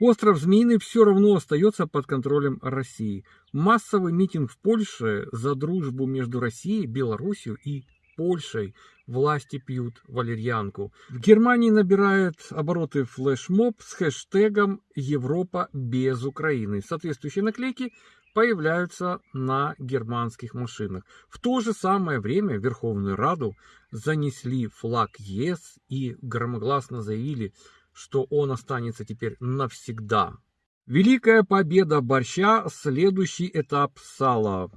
Остров Змеиный все равно остается под контролем России. Массовый митинг в Польше за дружбу между Россией, Белоруссией и Польшей. Власти пьют валерьянку. В Германии набирает обороты флешмоб с хэштегом «Европа без Украины». Соответствующие наклейки появляются на германских машинах. В то же самое время в Верховную Раду занесли флаг ЕС и громогласно заявили, что он останется теперь навсегда. Великая победа борща – следующий этап сала.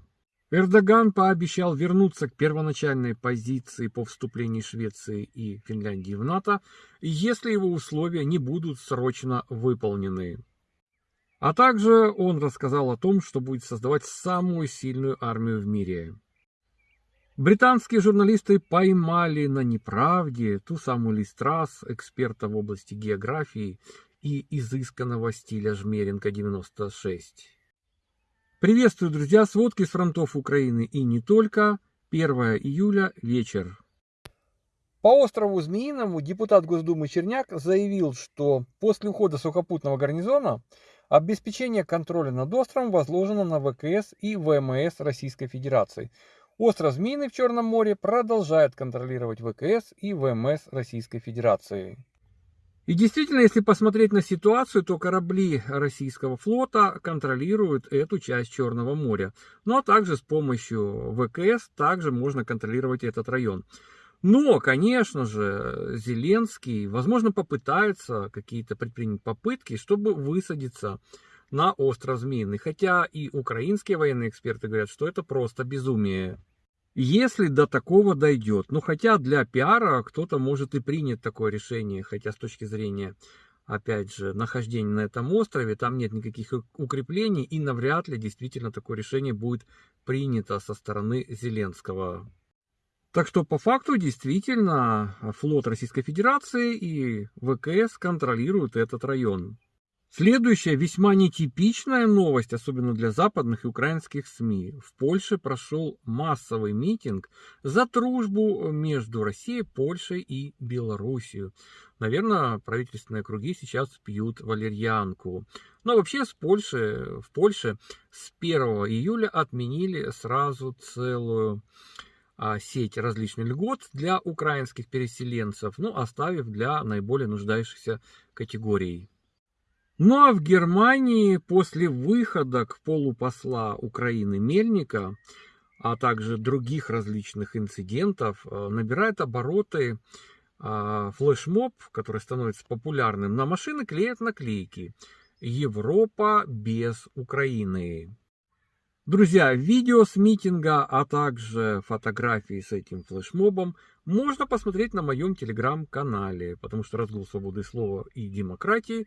Эрдоган пообещал вернуться к первоначальной позиции по вступлению Швеции и Финляндии в НАТО, если его условия не будут срочно выполнены. А также он рассказал о том, что будет создавать самую сильную армию в мире. Британские журналисты поймали на неправде ту самую Листрас, эксперта в области географии и изысканного стиля Жмеренко-96. Приветствую, друзья, сводки с фронтов Украины и не только. 1 июля, вечер. По острову Змеиному депутат Госдумы Черняк заявил, что после ухода сухопутного гарнизона обеспечение контроля над островом возложено на ВКС и ВМС Российской Федерации. Остров Змеиный в Черном море продолжает контролировать ВКС и ВМС Российской Федерации. И действительно, если посмотреть на ситуацию, то корабли российского флота контролируют эту часть Черного моря. Ну а также с помощью ВКС также можно контролировать этот район. Но, конечно же, Зеленский, возможно, попытается какие-то предпринять попытки, чтобы высадиться на остров Змеиный. Хотя и украинские военные эксперты говорят, что это просто безумие. Если до такого дойдет, ну хотя для пиара кто-то может и принять такое решение, хотя с точки зрения, опять же, нахождения на этом острове, там нет никаких укреплений и навряд ли действительно такое решение будет принято со стороны Зеленского. Так что по факту действительно флот Российской Федерации и ВКС контролируют этот район. Следующая весьма нетипичная новость, особенно для западных и украинских СМИ. В Польше прошел массовый митинг за дружбу между Россией, Польшей и Белоруссией. Наверное, правительственные круги сейчас пьют валерьянку. Но вообще с Польши, в Польше с 1 июля отменили сразу целую а, сеть различных льгот для украинских переселенцев, ну, оставив для наиболее нуждающихся категорий. Ну а в Германии после выхода к полупосла Украины Мельника, а также других различных инцидентов, э, набирает обороты а, флешмоб, который становится популярным. На машины клеят наклейки «Европа без Украины». Друзья, видео с митинга, а также фотографии с этим флешмобом можно посмотреть на моем телеграм-канале, потому что разгул свободы слова и демократии,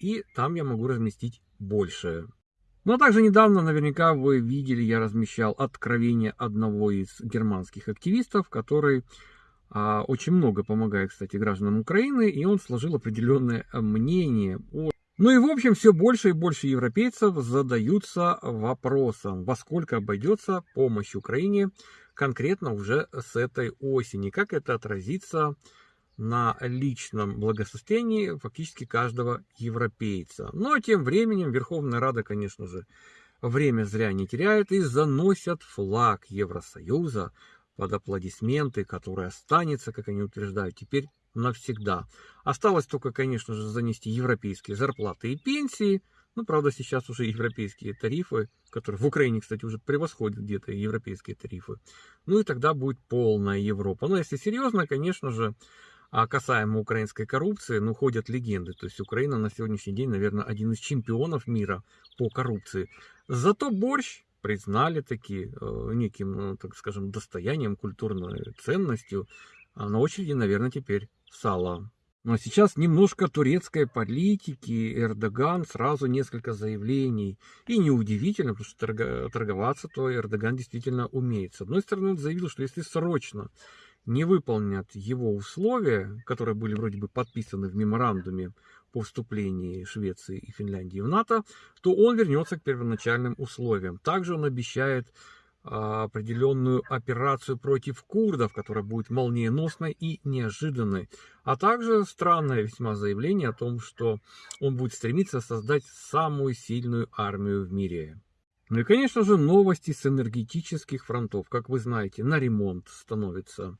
и там я могу разместить больше. Ну, а также недавно, наверняка вы видели, я размещал откровение одного из германских активистов, который а, очень много помогает, кстати, гражданам Украины, и он сложил определенное мнение о ну и в общем все больше и больше европейцев задаются вопросом, во сколько обойдется помощь Украине конкретно уже с этой осени, как это отразится на личном благосостоянии фактически каждого европейца. Но тем временем Верховная Рада, конечно же, время зря не теряет и заносят флаг Евросоюза под аплодисменты, который останется, как они утверждают, теперь навсегда. Осталось только, конечно же, занести европейские зарплаты и пенсии. Ну, правда, сейчас уже европейские тарифы, которые в Украине, кстати, уже превосходят где-то европейские тарифы. Ну и тогда будет полная Европа. Но если серьезно, конечно же, а касаемо украинской коррупции, ну, ходят легенды. То есть Украина на сегодняшний день, наверное, один из чемпионов мира по коррупции. Зато борщ признали таки э, неким, ну, так скажем, достоянием, культурной ценностью. А на очереди, наверное, теперь сало. Но сейчас немножко турецкой политики. Эрдоган сразу несколько заявлений. И неудивительно, потому что торговаться-то Эрдоган действительно умеет. С одной стороны, он заявил, что если срочно не выполнят его условия, которые были вроде бы подписаны в меморандуме по вступлению Швеции и Финляндии в НАТО, то он вернется к первоначальным условиям. Также он обещает а, определенную операцию против курдов, которая будет молниеносной и неожиданной. А также странное весьма заявление о том, что он будет стремиться создать самую сильную армию в мире. Ну и, конечно же, новости с энергетических фронтов. Как вы знаете, на ремонт становится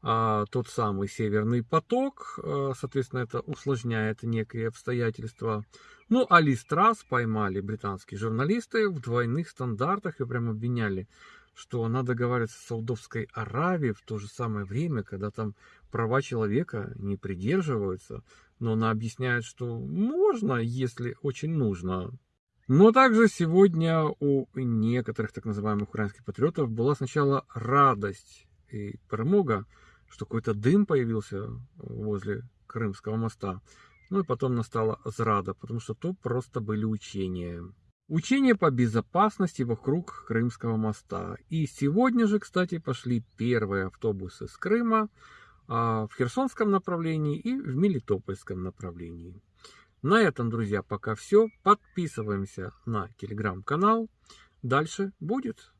а, тот самый Северный поток. А, соответственно, это усложняет некие обстоятельства. Ну, а Листрас поймали британские журналисты в двойных стандартах и прям обвиняли, что она договаривается с Саудовской Аравией в то же самое время, когда там права человека не придерживаются. Но она объясняет, что можно, если очень нужно. Но также сегодня у некоторых так называемых украинских патриотов была сначала радость и промога, что какой-то дым появился возле Крымского моста. Ну и потом настала зрада, потому что то просто были учения. Учения по безопасности вокруг Крымского моста. И сегодня же, кстати, пошли первые автобусы с Крыма а, в Херсонском направлении и в Мелитопольском направлении. На этом, друзья, пока все. Подписываемся на телеграм-канал. Дальше будет.